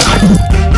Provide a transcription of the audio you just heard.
Ha ha ha!